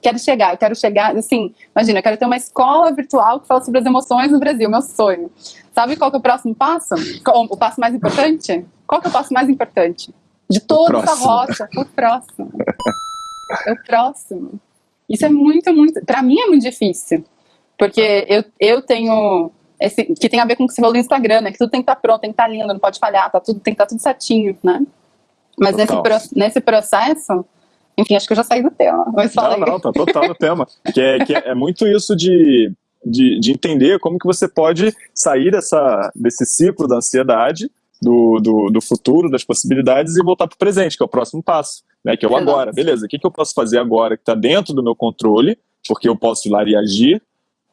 quero chegar, eu quero chegar, assim, imagina, eu quero ter uma escola virtual que fala sobre as emoções no Brasil, meu sonho. Sabe qual que é o próximo passo? O passo mais importante? Qual que é o passo mais importante? De toda essa rocha, o próximo. É o próximo. Isso é muito, muito. Para mim é muito difícil. Porque eu, eu tenho. Esse, que tem a ver com o que você falou do Instagram, né? Que tudo tem que estar tá pronto, tem que estar tá lindo, não pode falhar, tá tudo, tem que estar tá tudo certinho, né? Mas nesse, nesse processo, enfim, acho que eu já saí do tema. Mas não, não, tá total no tema. Que, é, que é, é muito isso de, de, de, entender como que você pode sair dessa, desse ciclo da ansiedade do, do, do futuro, das possibilidades e voltar para o presente, que é o próximo passo, né, que é o agora. Beleza, o que, que eu posso fazer agora que está dentro do meu controle, porque eu posso ir lá e agir,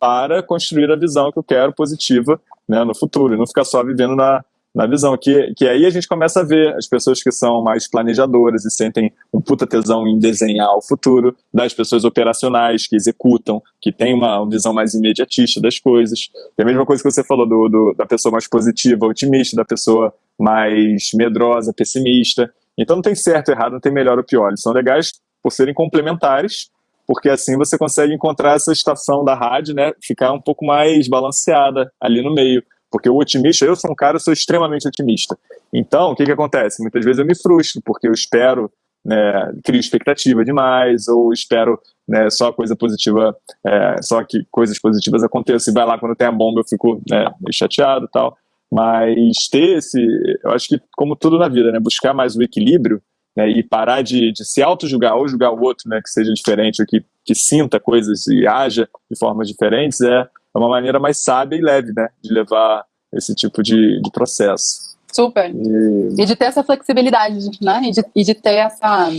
para construir a visão que eu quero positiva né, no futuro, e não ficar só vivendo na, na visão, que, que aí a gente começa a ver as pessoas que são mais planejadoras e sentem um puta tesão em desenhar o futuro, das pessoas operacionais que executam, que tem uma visão mais imediatista das coisas. E a mesma coisa que você falou do, do, da pessoa mais positiva, otimista, da pessoa mais medrosa, pessimista. Então não tem certo errado, não tem melhor ou pior. Eles são legais por serem complementares, porque assim você consegue encontrar essa estação da rádio, né, ficar um pouco mais balanceada ali no meio. Porque o otimista, eu sou um cara, sou extremamente otimista. Então, o que, que acontece? Muitas vezes eu me frustro, porque eu espero, né, crio expectativa demais, ou espero né, só coisa positiva, é, só que coisas positivas aconteçam, e vai lá quando tem a bomba eu fico né, chateado e tal. Mas ter esse, eu acho que como tudo na vida, né, buscar mais o equilíbrio, né, e parar de, de se auto-julgar ou julgar o outro, né, que seja diferente, ou que, que sinta coisas e haja de formas diferentes, é é uma maneira mais sábia e leve, né, de levar esse tipo de, de processo. Super. E... e... de ter essa flexibilidade, né, e de, e de ter essa...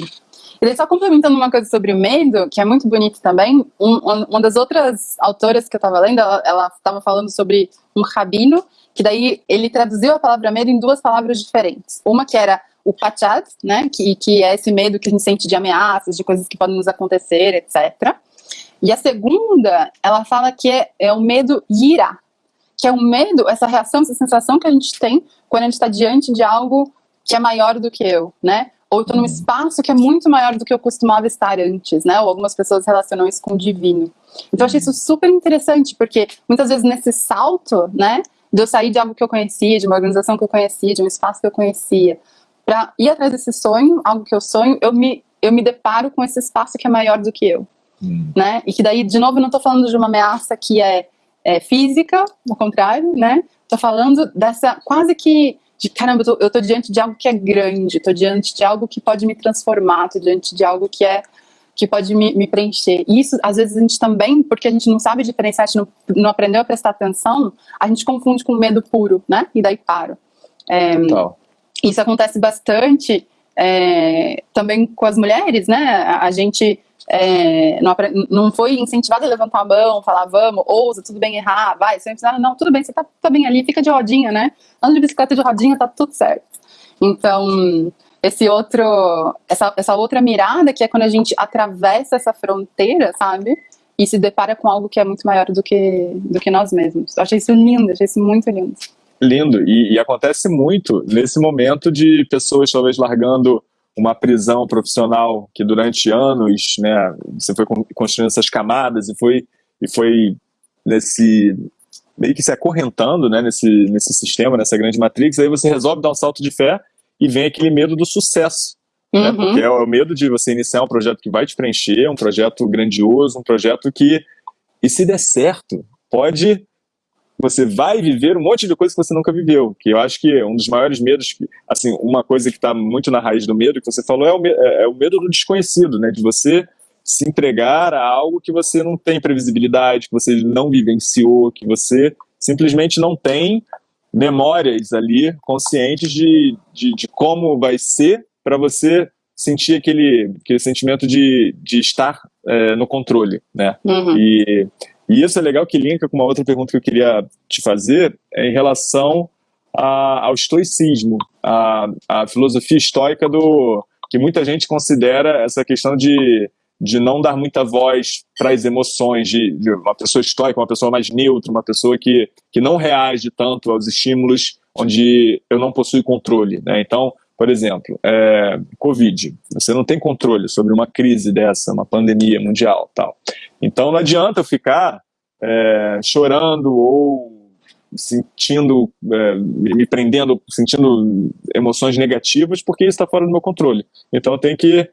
E só complementando uma coisa sobre o medo, que é muito bonito também, um, uma das outras autoras que eu estava lendo, ela estava falando sobre um rabino, que daí ele traduziu a palavra medo em duas palavras diferentes. Uma que era o pachad, né, que, que é esse medo que a gente sente de ameaças, de coisas que podem nos acontecer, etc. E a segunda, ela fala que é, é o medo yira, que é o medo, essa reação, essa sensação que a gente tem quando a gente está diante de algo que é maior do que eu, né? Ou estou num espaço que é muito maior do que eu costumava estar antes, né? Ou algumas pessoas relacionam isso com o divino. Então eu achei isso super interessante, porque muitas vezes nesse salto, né? De eu sair de algo que eu conhecia, de uma organização que eu conhecia, de um espaço que eu conhecia, para ir atrás desse sonho, algo que eu sonho, eu me, eu me deparo com esse espaço que é maior do que eu. Hum. Né? E que daí, de novo, não estou falando de uma ameaça que é, é física, ao contrário, né? Estou falando dessa quase que de caramba, eu tô diante de algo que é grande, tô diante de algo que pode me transformar, tô diante de algo que é que pode me, me preencher. E isso, às vezes, a gente também, porque a gente não sabe diferenciar, a gente não, não aprendeu a prestar atenção, a gente confunde com medo puro, né? E daí para. É, isso acontece bastante é, também com as mulheres, né? A, gente é, não, não, foi incentivado a levantar a mão, falar vamos, ousa, tudo bem errar, vai, sempre ensinaram, não, tudo bem, você tá, tá bem ali, fica de rodinha, né? Anda de bicicleta de rodinha, tá tudo certo. Então, esse outro, essa, essa outra mirada que é quando a gente atravessa essa fronteira, sabe? E se depara com algo que é muito maior do que, do que nós mesmos. Eu achei isso lindo, achei isso muito lindo. Lindo, e, e acontece muito nesse momento de pessoas talvez largando uma prisão profissional que durante anos, né, você foi construindo essas camadas e foi e foi nesse meio que se acorrentando, né, nesse nesse sistema, nessa grande matrix, aí você resolve dar um salto de fé e vem aquele medo do sucesso, né, uhum. né, porque é o medo de você iniciar um projeto que vai te preencher, um projeto grandioso, um projeto que e se der certo, pode você vai viver um monte de coisa que você nunca viveu, que eu acho que é um dos maiores medos, assim, uma coisa que está muito na raiz do medo que você falou é o, medo, é, é o medo do desconhecido, né, de você se entregar a algo que você não tem previsibilidade, que você não vivenciou, que você simplesmente não tem memórias ali conscientes de, de, de como vai ser para você sentir aquele, aquele sentimento de, de estar é, no controle, né? Uhum. E e isso é legal que linka com uma outra pergunta que eu queria te fazer é em relação a, ao estoicismo, a, a filosofia estoica do que muita gente considera essa questão de, de não dar muita voz para as emoções, de, de, uma pessoa estoica, uma pessoa mais neutra, uma pessoa que, que não reage tanto aos estímulos onde eu não possuo controle. Né? Então, por exemplo, é, Covid. Você não tem controle sobre uma crise dessa, uma pandemia mundial, tal. Então não adianta eu ficar é, chorando ou sentindo, é, me prendendo, sentindo emoções negativas, porque isso está fora do meu controle. Então eu tenho que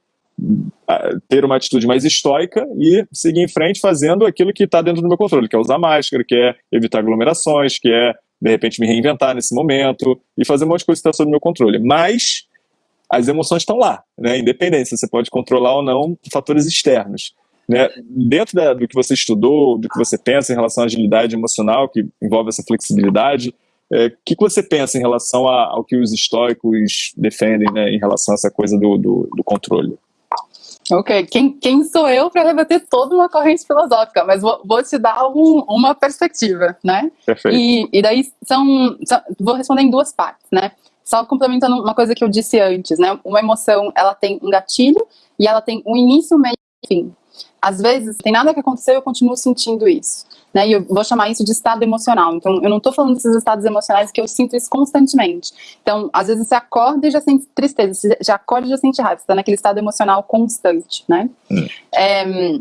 ter uma atitude mais estoica e seguir em frente fazendo aquilo que está dentro do meu controle, que é usar máscara, que é evitar aglomerações, que é de repente me reinventar nesse momento e fazer um monte de coisa que está sob meu controle. Mas as emoções estão lá, né? Independente se você pode controlar ou não fatores externos. Né? Dentro da, do que você estudou, do que você pensa em relação à agilidade emocional, que envolve essa flexibilidade, o é, que, que você pensa em relação a, ao que os estoicos defendem né, em relação a essa coisa do, do, do controle? Ok, quem, quem sou eu para rebater toda uma corrente filosófica? Mas vou, vou te dar um, uma perspectiva, né? Perfeito. E, e daí são, são, Vou responder em duas partes, né? Só complementando uma coisa que eu disse antes, né? Uma emoção, ela tem um gatilho e ela tem um início, meio e fim. Às vezes, tem nada que aconteceu e eu continuo sentindo isso. Né, e eu vou chamar isso de estado emocional. Então, eu não estou falando desses estados emocionais que eu sinto isso constantemente. Então, às vezes você acorda e já sente tristeza, você já acorda e já sente raiva, você está naquele estado emocional constante, né? Hum. É,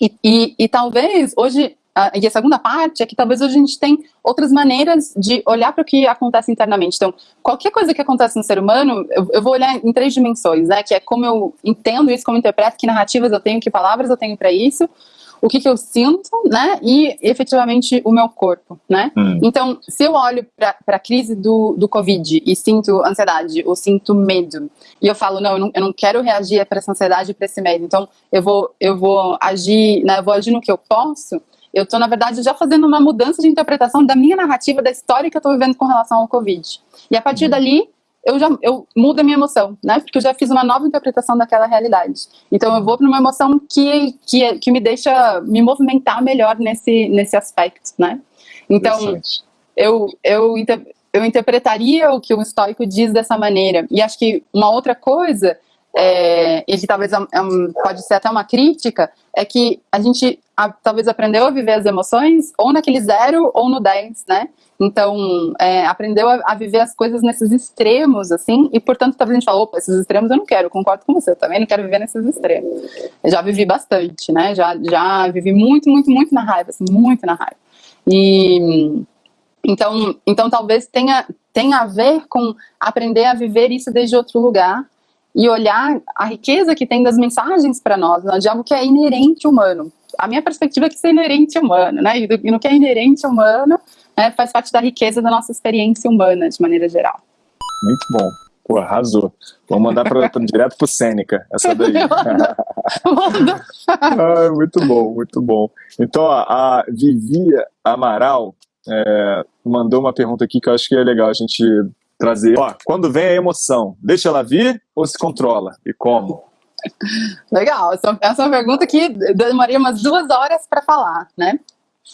e, e, e, talvez hoje e a segunda parte é que talvez a gente tem outras maneiras de olhar para o que acontece internamente. Então, qualquer coisa que acontece no ser humano, eu, eu, vou olhar em três dimensões, né? Que é como eu entendo isso, como eu interpreto, que narrativas eu tenho, que palavras eu tenho para isso, o que, que eu sinto, né? E efetivamente o meu corpo, né? Hum. Então, se eu olho para a crise do, do Covid e sinto ansiedade ou sinto medo, e eu falo, não, eu não, eu não quero reagir para essa ansiedade e para esse medo, então eu vou, eu vou agir, né? Eu vou agir no que eu posso eu estou, na verdade, já fazendo uma mudança de interpretação da minha narrativa, da história que eu estou vivendo com relação ao Covid. E a partir uhum. dali, eu já eu mudo a minha emoção, né? Porque eu já fiz uma nova interpretação daquela realidade. Então eu vou para uma emoção que, que, que me deixa me movimentar melhor nesse, nesse aspecto, né? Então eu, eu, eu interpretaria o que o estoico diz dessa maneira. E acho que uma outra coisa, é, e que talvez é, é pode ser até uma crítica, é que a gente a, talvez aprendeu a viver as emoções ou naquele zero ou no 10, né? Então, é, aprendeu a, a, viver as coisas nesses extremos, assim, e portanto, talvez a gente fala, opa, esses extremos eu não quero, concordo com você, eu também não quero viver nesses extremos. Eu já vivi bastante, né? Já, já vivi muito, muito, muito na raiva, assim, muito na raiva. E então, então talvez tenha, tenha a ver com aprender a viver isso desde outro lugar e olhar a riqueza que tem das mensagens para nós, né, de algo que é inerente humano. A minha perspectiva é que isso é inerente humano, né? E, do, e no que é inerente humano, né, faz parte da riqueza da nossa experiência humana, de maneira geral. Muito bom. Pô, arrasou. Vou mandar pra, pra, direto pro Sêneca, essa daí. <laughs> <laughs> ah, muito bom, muito bom. Então, a, a Vivia Amaral é, mandou uma pergunta aqui que eu acho que é legal a gente trazer. Ó, quando vem a emoção, deixa ela vir ou se controla? E como? Legal, essa, essa é uma pergunta que demoraria umas duas horas para falar, né?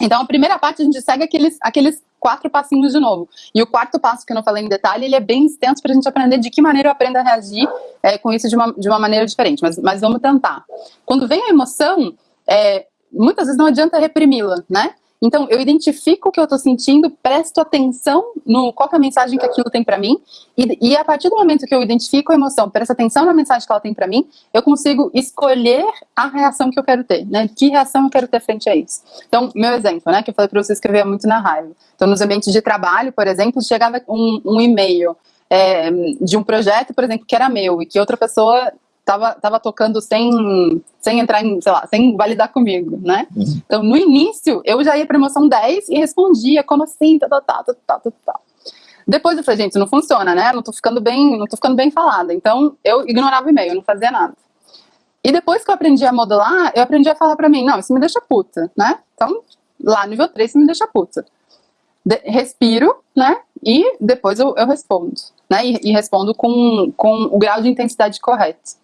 Então, a primeira parte a gente segue aqueles, aqueles quatro passinhos de novo. E o quarto passo, que eu não falei em detalhe, ele é bem extenso para a gente aprender de que maneira eu aprendo a reagir é, com isso de uma, de uma maneira diferente. Mas, mas vamos tentar. Quando vem a emoção, é, muitas vezes não adianta reprimi-la, né? Então, eu identifico o que eu estou sentindo, presto atenção no qual é a mensagem que aquilo tem para mim, e, e, a partir do momento que eu identifico a emoção, presto atenção na mensagem que ela tem para mim, eu consigo escolher a reação que eu quero ter, né? Que reação eu quero ter frente a isso. Então, meu exemplo, né, que eu falei para você escrever muito na raiva. Então, nos ambientes de trabalho, por exemplo, chegava um, um e-mail é, de um projeto, por exemplo, que era meu, e que outra pessoa tava, tava tocando sem, sem entrar em, sei lá, sem validar comigo, né? Uhum. Então, no início, eu já ia pra emoção 10 e respondia, como assim, tá, tá, tá, tá, tá, tá, tá. Depois eu falei, gente, não funciona, né? Não tô ficando bem, não tô ficando bem falada. Então, eu ignorava o e-mail, não fazia nada. E depois que eu aprendi a modular, eu aprendi a falar pra mim, não, isso me deixa puta, né? Então, lá nível 3, isso me deixa puta. De respiro, né? E depois eu, eu respondo, né? E, e, respondo com, com o grau de intensidade correto.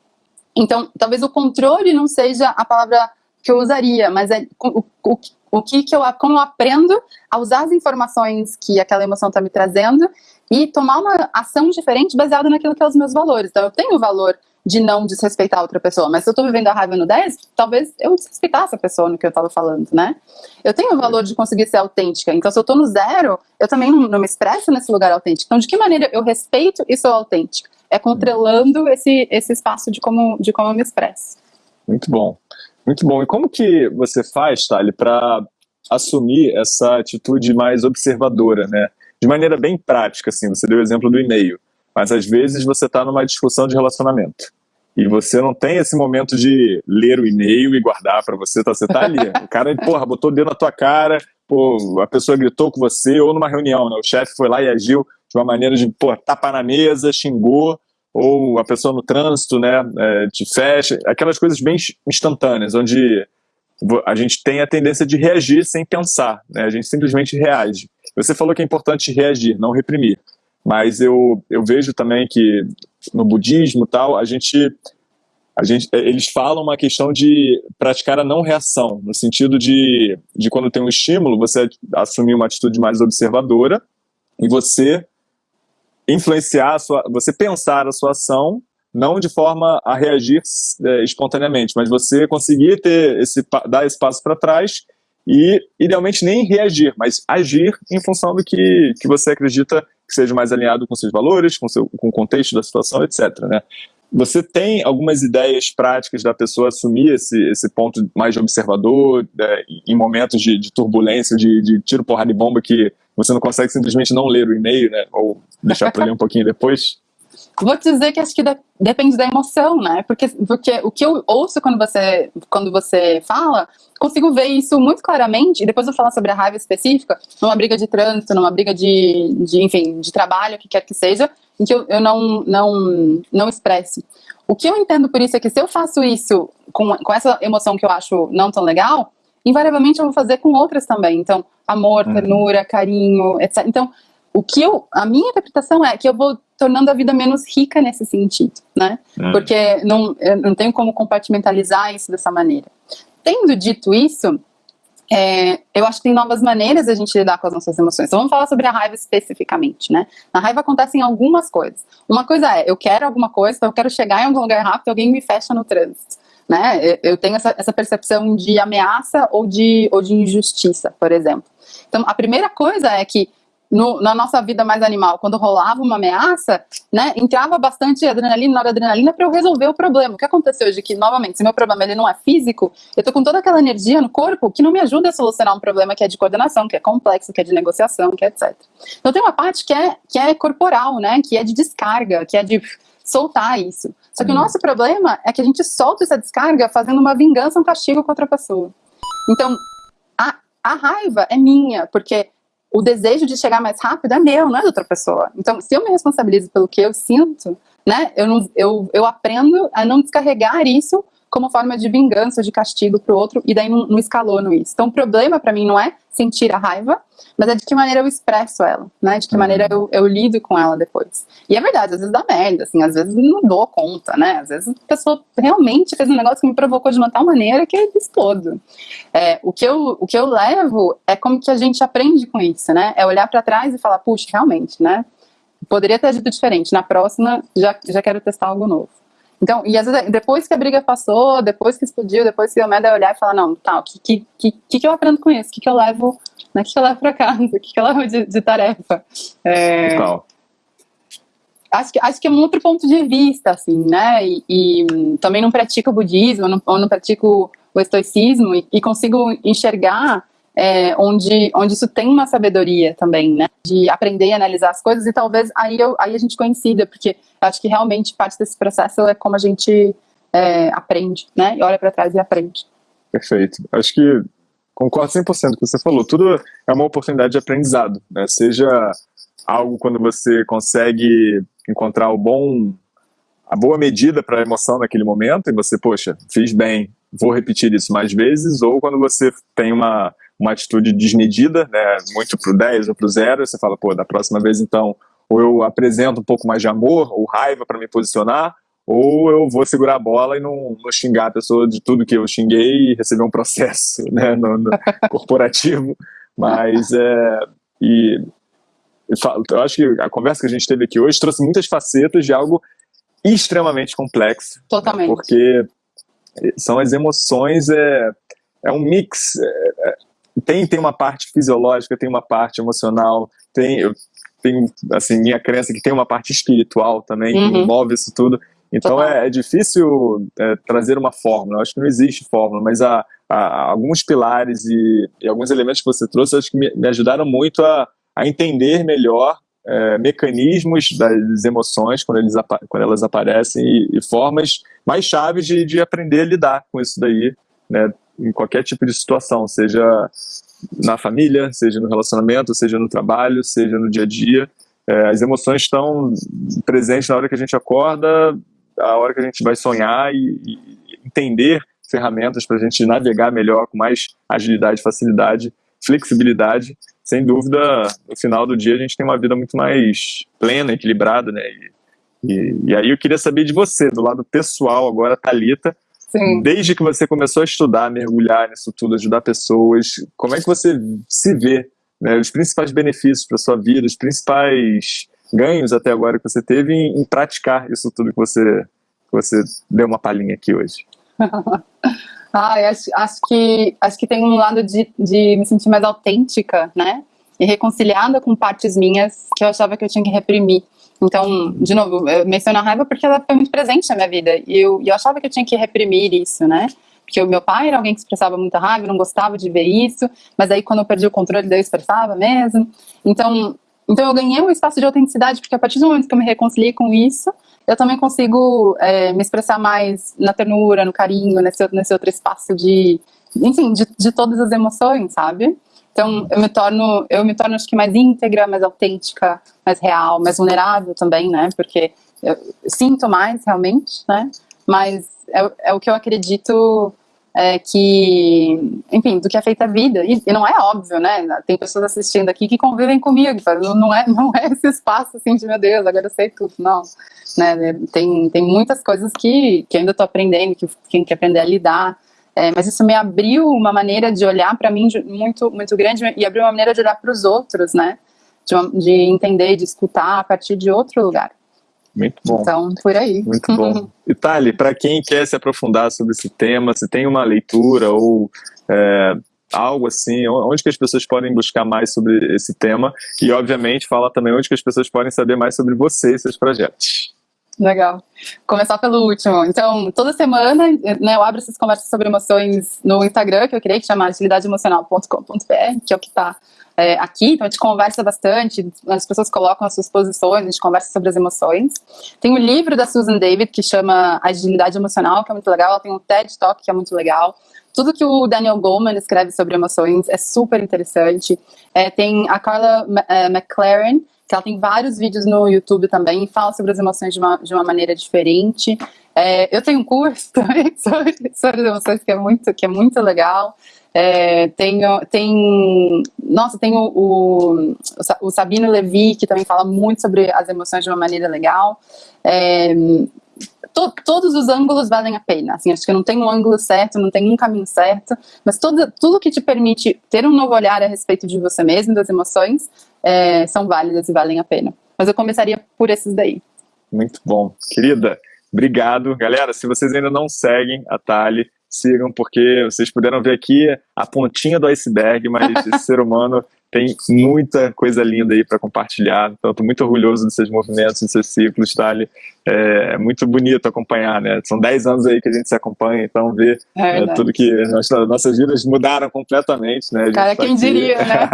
Então, talvez o controle não seja a palavra que eu usaria, mas é o, o, o que, que eu, como eu aprendo a usar as informações que aquela emoção está me trazendo e tomar uma ação diferente baseada naquilo que é os meus valores. Então, eu tenho o valor de não desrespeitar outra pessoa, mas se eu estou vivendo a raiva no 10, talvez eu desrespeitasse a pessoa no que eu estava falando, né? Eu tenho o valor de conseguir ser autêntica, então se eu estou no zero, eu também não, não me expresso nesse lugar autêntico. Então, de que maneira eu respeito e sou autêntica? É controlando esse, esse espaço de como, de como eu me expresso. Muito bom, muito bom. E como que você faz, Thali, para assumir essa atitude mais observadora, né? De maneira bem prática, assim, você deu o exemplo do e-mail, mas às vezes você está numa discussão de relacionamento e você não tem esse momento de ler o e-mail e guardar para você, tá? você tá ali, <laughs> o cara, porra, botou o dedo na tua cara, pô, a pessoa gritou com você, ou numa reunião, né? o chefe foi lá e agiu de uma maneira de, pô, tapar na mesa, xingou, ou a pessoa no trânsito, né, é, te fecha, aquelas coisas bem instantâneas, onde a gente tem a tendência de reagir sem pensar, né, a gente simplesmente reage. Você falou que é importante reagir, não reprimir, mas eu, eu vejo também que no budismo tal, a gente, a gente, eles falam uma questão de praticar a não reação, no sentido de, de quando tem um estímulo, você assumir uma atitude mais observadora e você influenciar a sua, você pensar a sua ação não de forma a reagir é, espontaneamente, mas você conseguir ter esse dar esse passo para trás e idealmente nem reagir, mas agir em função do que, que você acredita que seja mais alinhado com seus valores, com, seu, com o contexto da situação, etc. Né? Você tem algumas ideias práticas da pessoa assumir esse, esse ponto mais observador é, em momentos de, de turbulência, de, de, tiro, porrada e bomba que você não consegue simplesmente não ler o e-mail, né? Ou deixar para ler um pouquinho depois? <laughs> Vou te dizer que acho que de, depende da emoção, né? Porque, porque o que eu ouço quando você, quando você fala, consigo ver isso muito claramente, e depois eu falar sobre a raiva específica, numa briga de trânsito, numa briga de, de enfim, de trabalho, o que quer que seja, em que eu, eu não, não, não expresso. O que eu entendo por isso é que se eu faço isso com, com essa emoção que eu acho não tão legal, invariavelmente eu vou fazer com outras também. Então, amor, uhum. ternura, carinho, etc. Então, o que eu, a minha interpretação é que eu vou tornando a vida menos rica nesse sentido, né? Hum. Porque não, eu não tenho como compartimentalizar isso dessa maneira. Tendo dito isso, é, eu acho que tem novas maneiras de a gente lidar com as nossas emoções. Então vamos falar sobre a raiva especificamente, né? Na raiva acontecem algumas coisas. Uma coisa é, eu quero alguma coisa, então eu quero chegar em algum lugar rápido, alguém me fecha no trânsito. Né? Eu tenho essa, essa percepção de ameaça ou de, ou de injustiça, por exemplo. Então, a primeira coisa é que no, na nossa vida mais animal, quando rolava uma ameaça, né, entrava bastante adrenalina, noradrenalina para eu resolver o problema. O que aconteceu hoje é que, novamente, se meu problema ele não é físico, eu tô com toda aquela energia no corpo que não me ajuda a solucionar um problema que é de coordenação, que é complexo, que é de negociação, que é etc. Então tem uma parte que é, que é corporal, né, que é de descarga, que é de soltar isso. Só que hum. o nosso problema é que a gente solta essa descarga fazendo uma vingança, um castigo com outra pessoa. Então, a, a raiva é minha, porque o desejo de chegar mais rápido é meu, não é da outra pessoa. Então, se eu me responsabilizo pelo que eu sinto, né, eu, não, eu, eu aprendo a não descarregar isso como forma de vingança, de castigo para o outro, e daí não, não escalono isso. Então, o problema para mim não é sentir a raiva, mas é de que maneira eu expresso ela, né? De que uhum. maneira eu, eu, lido com ela depois. E é verdade, às vezes dá merda, assim, às vezes não dou conta, né? Às vezes a pessoa realmente fez um negócio que me provocou de uma tal maneira que eu explodo. É, o, que eu, o que eu levo é como que a gente aprende com isso, né? É olhar para trás e falar, puxa, realmente, né? Poderia ter dito diferente. Na próxima, já, já quero testar algo novo. Então, e às vezes, depois que a briga passou, depois que explodiu, depois que o merda olhar e falar, não, tá, o que, que, que, que eu aprendo com isso? O que, que eu levo, né, que, que eu levo pra casa? O que, que eu levo de, de tarefa? É, acho que, acho que é um outro ponto de vista, assim, né, e, e também não pratico o budismo, não, ou não pratico o estoicismo, e, e consigo enxergar é, onde, onde isso tem uma sabedoria também, né? De aprender e analisar as coisas, e talvez aí, eu, aí a gente coincida, porque acho que realmente parte desse processo é como a gente é, aprende, né? E olha para trás e aprende. Perfeito. Acho que concordo 100% com o que você falou. Tudo é uma oportunidade de aprendizado, né? Seja algo quando você consegue encontrar o bom a boa medida para a emoção naquele momento e você, poxa, fiz bem, vou repetir isso mais vezes, ou quando você tem uma uma atitude desmedida, né, muito pro 10 ou pro 0, você fala, pô, da próxima vez então, ou eu apresento um pouco mais de amor ou raiva para me posicionar, ou eu vou segurar a bola e não, não, xingar a pessoa de tudo que eu xinguei e receber um processo <laughs> né, no, no corporativo. Mas é, e, eu acho que a conversa que a gente teve aqui hoje trouxe muitas facetas de algo extremamente complexo. Totalmente. Né, porque são as emoções, é, é um mix. É, é tem, tem uma parte fisiológica, tem uma parte emocional, tem, eu tenho, assim, minha crença que tem uma parte espiritual também, uhum. que envolve isso tudo. Então é, é, difícil é, trazer uma fórmula, eu acho que não existe fórmula, mas há, há alguns pilares e, e, alguns elementos que você trouxe, acho que me, me ajudaram muito a, a entender melhor é, mecanismos das emoções quando, eles, quando elas aparecem e, e, formas mais chaves de, de aprender a lidar com isso daí, né, em qualquer tipo de situação, seja na família, seja no relacionamento, seja no trabalho, seja no dia a dia. É, as emoções estão presentes na hora que a gente acorda, a hora que a gente vai sonhar e, e entender ferramentas para a gente navegar melhor, com mais agilidade, facilidade, flexibilidade. Sem dúvida, no final do dia a gente tem uma vida muito mais plena, equilibrada, né? E, e, e aí eu queria saber de você, do lado pessoal agora, Talita, Sim. Desde que você começou a estudar, mergulhar nisso tudo, ajudar pessoas, como é que você se vê? Né, os principais benefícios para sua vida, os principais ganhos até agora que você teve em, em praticar isso tudo que você, que você deu uma palhinha aqui hoje? <laughs> ah, acho, acho, que, acho que tem um lado de, de me sentir mais autêntica, né? E reconciliada com partes minhas que eu achava que eu tinha que reprimir. Então, de novo, eu menciono a raiva porque ela foi muito presente na minha vida. E eu, eu achava que eu tinha que reprimir isso, né? Porque o meu pai era alguém que expressava muita raiva, não gostava de ver isso. Mas aí, quando eu perdi o controle, daí eu expressava mesmo. Então, então eu ganhei um espaço de autenticidade, porque a partir do momento que eu me reconciliei com isso, eu também consigo é, me expressar mais na ternura, no carinho, nesse, nesse outro espaço de, enfim, de, de todas as emoções, sabe? Então, eu me torno, eu me torno acho que mais íntegra, mais autêntica, mais real, mais vulnerável também, né? Porque eu sinto mais realmente, né? Mas é, é o que eu acredito é, que, enfim, do que é feita a vida. E, e, não é óbvio, né? Tem pessoas assistindo aqui que convivem comigo, não é, <laughs> não é esse espaço assim de meu Deus, agora eu sei tudo, não. Né? Tem, tem muitas coisas que, que ainda estou aprendendo, que tenho que aprender a lidar. É, mas isso me abriu uma maneira de olhar para mim muito, muito grande e abriu uma maneira de olhar para os outros, né? De, de entender, de escutar a partir de outro lugar. Muito bom. Então, por aí. Muito <laughs> bom. Itali, para quem quer se aprofundar sobre esse tema, se tem uma leitura ou é, algo assim, onde que as pessoas podem buscar mais sobre esse tema e, obviamente, fala também onde que as pessoas podem saber mais sobre você e seus projetos. Legal. Começar pelo último. Então, toda semana né, eu abro essas conversas sobre emoções no Instagram, que eu criei, que chama agilidadeemocional.com.br, que é o que está é, aqui, então a gente conversa bastante, as pessoas colocam as suas posições, a gente conversa sobre as emoções. Tem um livro da Susan David, que chama Agilidade Emocional, que é muito legal, ela tem um TED Talk, que é muito legal. Tudo que o Daniel Goleman escreve sobre emoções é super interessante. É, tem a Carla é, McLaren, que ela tem vários vídeos no YouTube também e fala sobre as emoções de uma, de uma maneira diferente. É, eu tenho um curso <laughs> também sobre, sobre emoções que é muito, que é muito legal. É, tenho, tem, nossa, tem o, o, o, Sabino Levi, que também fala muito sobre as emoções de uma maneira legal. É, to, todos os ângulos valem a pena, assim, acho que não tem um ângulo certo, não tem um caminho certo, mas todo, tudo que te permite ter um novo olhar a respeito de você mesmo, das emoções, é, são válidas e valem a pena. Mas eu começaria por esses daí. Muito bom. Querida, obrigado. Galera, se vocês ainda não seguem a Tali, sigam, porque vocês puderam ver aqui a pontinha do iceberg, mas <laughs> esse ser humano tem muita coisa linda aí para compartilhar. Então, estou muito orgulhoso dos seus movimentos, dos seus ciclos, Thali. É, é muito bonito acompanhar, né? São 10 anos aí que a gente se acompanha, então ver é é, tudo que nossas, nossas vidas mudaram completamente, né? Cara, tá quem aqui. diria, né?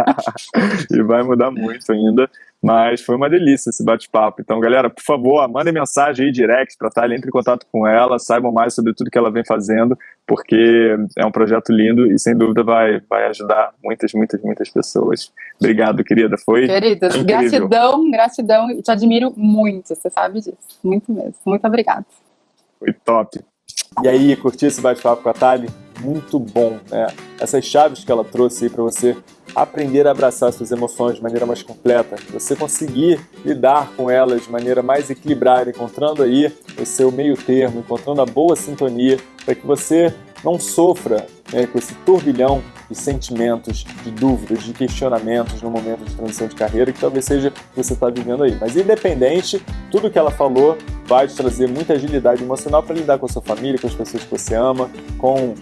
<laughs> e vai mudar muito ainda. Mas foi uma delícia esse bate-papo. Então, galera, por favor, mandem mensagem aí direct para Thalia, entre em contato com ela, saibam mais sobre tudo que ela vem fazendo, porque é um projeto lindo e sem dúvida vai, vai ajudar muitas, muitas, muitas pessoas. Obrigado, querida. Foi. Querida, gratidão, gratidão. Te admiro muito, você sabe disso. Muito mesmo. Muito obrigada. Foi top. E aí, curtiu esse bate-papo com a Thali? Muito bom, né? Essas chaves que ela trouxe aí para você aprender a abraçar suas emoções de maneira mais completa, você conseguir lidar com elas de maneira mais equilibrada, encontrando aí o seu meio termo, encontrando a boa sintonia para que você não sofra né, com esse turbilhão sentimentos, de dúvidas, de questionamentos no momento de transição de carreira, que talvez seja o que você está vivendo aí. Mas independente, tudo que ela falou vai te trazer muita agilidade emocional para lidar com a sua família, com as pessoas que você ama, com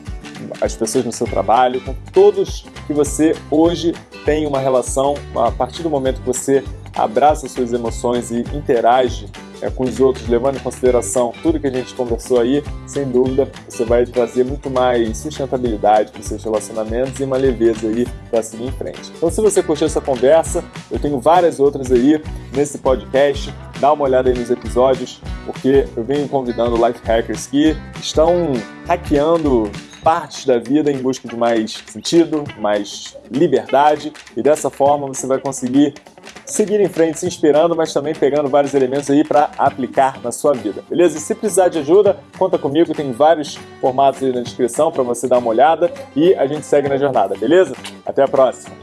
as pessoas no seu trabalho, com todos que você hoje tem uma relação, a partir do momento que você abraça suas emoções e interage é, com os outros, levando em consideração tudo que a gente conversou aí, sem dúvida você vai trazer muito mais sustentabilidade para os seus relacionamentos e uma leveza aí para seguir em frente. Então se você curtiu essa conversa, eu tenho várias outras aí nesse podcast, dá uma olhada aí nos episódios, porque eu venho convidando life hackers que estão hackeando partes da vida em busca de mais sentido, mais liberdade e dessa forma você vai conseguir seguir em frente se inspirando, mas também pegando vários elementos aí para aplicar na sua vida, beleza? E se precisar de ajuda, conta comigo, tem vários formatos aí na descrição para você dar uma olhada e a gente segue na jornada, beleza? Até a próxima!